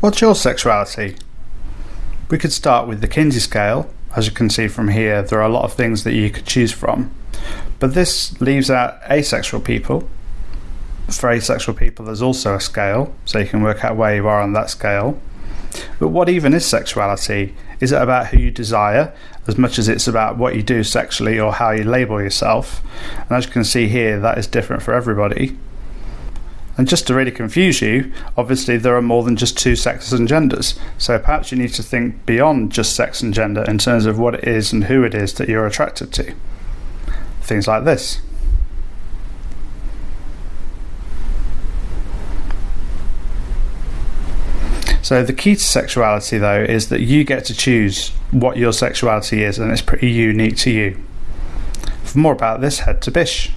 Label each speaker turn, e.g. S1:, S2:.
S1: What's your sexuality? We could start with the Kinsey scale. As you can see from here, there are a lot of things that you could choose from. But this leaves out asexual people. For asexual people, there's also a scale, so you can work out where you are on that scale. But what even is sexuality? Is it about who you desire as much as it's about what you do sexually or how you label yourself? And as you can see here, that is different for everybody. And just to really confuse you, obviously there are more than just two sexes and genders. So perhaps you need to think beyond just sex and gender in terms of what it is and who it is that you're attracted to. Things like this. So the key to sexuality, though, is that you get to choose what your sexuality is, and it's pretty unique to you. For more about this, head to Bish.